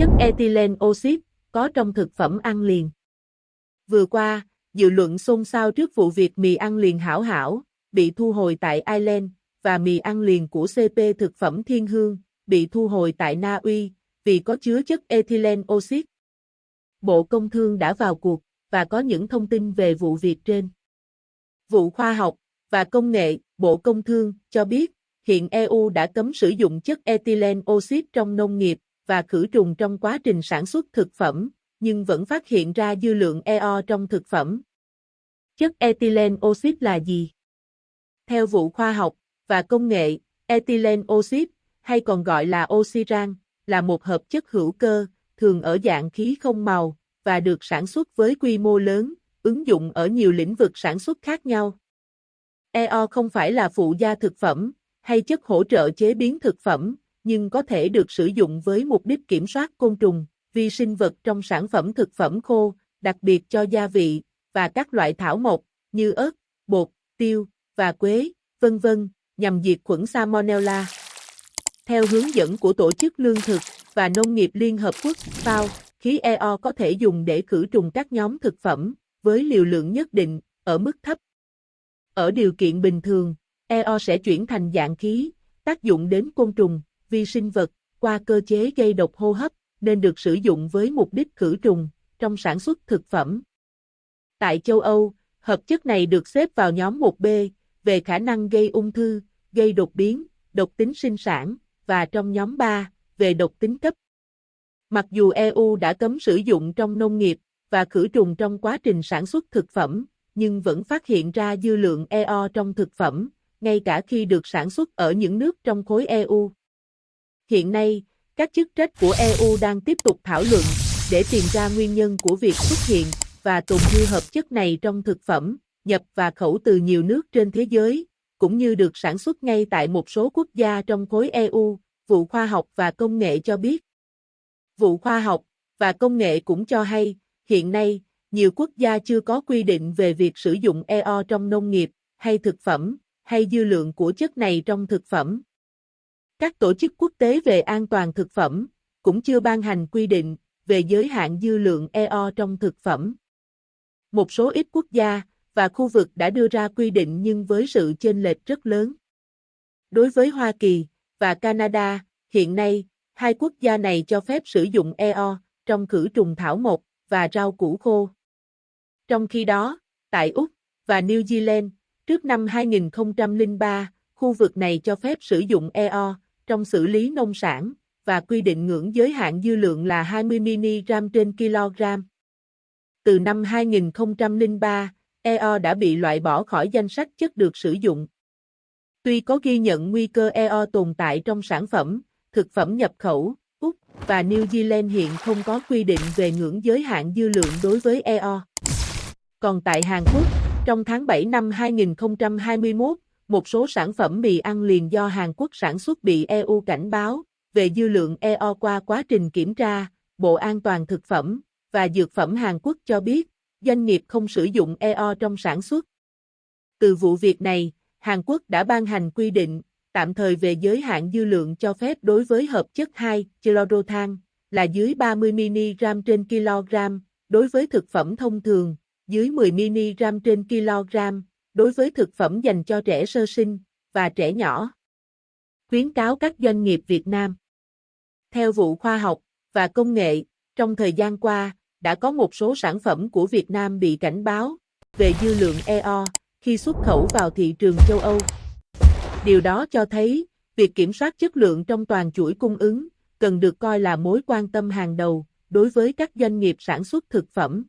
chất ethylene oxide có trong thực phẩm ăn liền. Vừa qua, dự luận xôn xao trước vụ việc mì ăn liền hảo hảo, bị thu hồi tại Ireland, và mì ăn liền của CP thực phẩm Thiên Hương, bị thu hồi tại Na Uy, vì có chứa chất ethylene oxide. Bộ Công Thương đã vào cuộc, và có những thông tin về vụ việc trên. Vụ Khoa học và Công nghệ, Bộ Công Thương, cho biết, hiện EU đã cấm sử dụng chất ethylene oxide trong nông nghiệp và khử trùng trong quá trình sản xuất thực phẩm, nhưng vẫn phát hiện ra dư lượng EO trong thực phẩm. Chất ethylene oxit là gì? Theo vụ khoa học và công nghệ, ethylene oxit, hay còn gọi là oxyran, là một hợp chất hữu cơ, thường ở dạng khí không màu, và được sản xuất với quy mô lớn, ứng dụng ở nhiều lĩnh vực sản xuất khác nhau. EO không phải là phụ gia thực phẩm, hay chất hỗ trợ chế biến thực phẩm, nhưng có thể được sử dụng với mục đích kiểm soát côn trùng, vi sinh vật trong sản phẩm thực phẩm khô, đặc biệt cho gia vị, và các loại thảo mộc, như ớt, bột, tiêu, và quế, vân vân, nhằm diệt khuẩn Salmonella. Theo hướng dẫn của Tổ chức Lương thực và Nông nghiệp Liên Hợp Quốc, FAO, khí EO có thể dùng để khử trùng các nhóm thực phẩm, với liều lượng nhất định, ở mức thấp. Ở điều kiện bình thường, EO sẽ chuyển thành dạng khí, tác dụng đến côn trùng, vi sinh vật, qua cơ chế gây độc hô hấp, nên được sử dụng với mục đích khử trùng, trong sản xuất thực phẩm. Tại châu Âu, hợp chất này được xếp vào nhóm 1B, về khả năng gây ung thư, gây đột biến, độc tính sinh sản, và trong nhóm 3, về độc tính cấp. Mặc dù EU đã cấm sử dụng trong nông nghiệp và khử trùng trong quá trình sản xuất thực phẩm, nhưng vẫn phát hiện ra dư lượng EO trong thực phẩm, ngay cả khi được sản xuất ở những nước trong khối EU. Hiện nay, các chức trách của EU đang tiếp tục thảo luận để tìm ra nguyên nhân của việc xuất hiện và tồn dư hợp chất này trong thực phẩm, nhập và khẩu từ nhiều nước trên thế giới, cũng như được sản xuất ngay tại một số quốc gia trong khối EU, vụ khoa học và công nghệ cho biết. Vụ khoa học và công nghệ cũng cho hay, hiện nay, nhiều quốc gia chưa có quy định về việc sử dụng EO trong nông nghiệp, hay thực phẩm, hay dư lượng của chất này trong thực phẩm. Các tổ chức quốc tế về an toàn thực phẩm cũng chưa ban hành quy định về giới hạn dư lượng EO trong thực phẩm. Một số ít quốc gia và khu vực đã đưa ra quy định nhưng với sự chênh lệch rất lớn. Đối với Hoa Kỳ và Canada, hiện nay, hai quốc gia này cho phép sử dụng EO trong khử trùng thảo mộc và rau củ khô. Trong khi đó, tại Úc và New Zealand, trước năm 2003, khu vực này cho phép sử dụng EO trong xử lý nông sản và quy định ngưỡng giới hạn dư lượng là 20 mg trên kg. Từ năm 2003, EO đã bị loại bỏ khỏi danh sách chất được sử dụng. Tuy có ghi nhận nguy cơ EO tồn tại trong sản phẩm, thực phẩm nhập khẩu, Úc và New Zealand hiện không có quy định về ngưỡng giới hạn dư lượng đối với EO. Còn tại Hàn Quốc, trong tháng 7 năm 2021, một số sản phẩm mì ăn liền do Hàn Quốc sản xuất bị EU cảnh báo về dư lượng EO qua quá trình kiểm tra, Bộ An toàn Thực phẩm và Dược phẩm Hàn Quốc cho biết, doanh nghiệp không sử dụng EO trong sản xuất. Từ vụ việc này, Hàn Quốc đã ban hành quy định tạm thời về giới hạn dư lượng cho phép đối với hợp chất 2, chlorothan, là dưới 30mg trên kg, đối với thực phẩm thông thường, dưới 10mg trên kg, đối với thực phẩm dành cho trẻ sơ sinh và trẻ nhỏ. Khuyến cáo các doanh nghiệp Việt Nam. Theo vụ khoa học và công nghệ, trong thời gian qua, đã có một số sản phẩm của Việt Nam bị cảnh báo về dư lượng EO khi xuất khẩu vào thị trường châu Âu. Điều đó cho thấy, việc kiểm soát chất lượng trong toàn chuỗi cung ứng cần được coi là mối quan tâm hàng đầu đối với các doanh nghiệp sản xuất thực phẩm.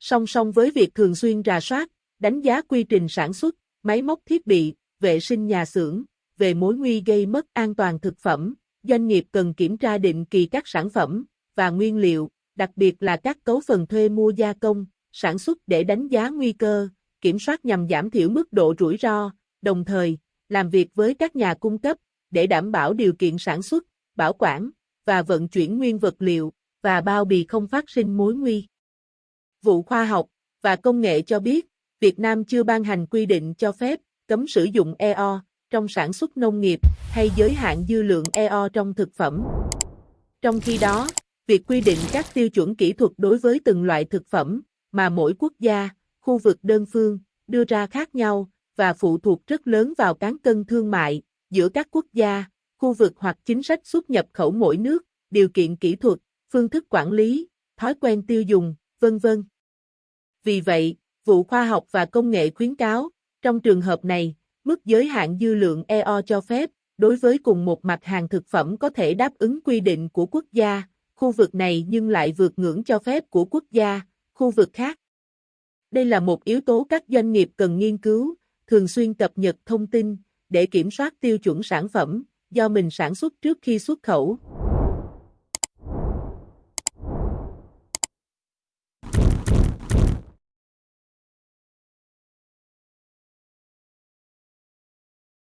Song song với việc thường xuyên rà soát, đánh giá quy trình sản xuất, máy móc thiết bị, vệ sinh nhà xưởng, về mối nguy gây mất an toàn thực phẩm, doanh nghiệp cần kiểm tra định kỳ các sản phẩm và nguyên liệu, đặc biệt là các cấu phần thuê mua gia công, sản xuất để đánh giá nguy cơ, kiểm soát nhằm giảm thiểu mức độ rủi ro, đồng thời làm việc với các nhà cung cấp để đảm bảo điều kiện sản xuất, bảo quản và vận chuyển nguyên vật liệu và bao bì không phát sinh mối nguy. Vụ khoa học và công nghệ cho biết, Việt Nam chưa ban hành quy định cho phép cấm sử dụng EO trong sản xuất nông nghiệp hay giới hạn dư lượng EO trong thực phẩm. Trong khi đó, Việc quy định các tiêu chuẩn kỹ thuật đối với từng loại thực phẩm mà mỗi quốc gia, khu vực đơn phương đưa ra khác nhau và phụ thuộc rất lớn vào cán cân thương mại giữa các quốc gia, khu vực hoặc chính sách xuất nhập khẩu mỗi nước, điều kiện kỹ thuật, phương thức quản lý, thói quen tiêu dùng, vân vân. Vì vậy, vụ khoa học và công nghệ khuyến cáo, trong trường hợp này, mức giới hạn dư lượng EO cho phép đối với cùng một mặt hàng thực phẩm có thể đáp ứng quy định của quốc gia, khu vực này nhưng lại vượt ngưỡng cho phép của quốc gia, khu vực khác. Đây là một yếu tố các doanh nghiệp cần nghiên cứu, thường xuyên cập nhật thông tin để kiểm soát tiêu chuẩn sản phẩm do mình sản xuất trước khi xuất khẩu.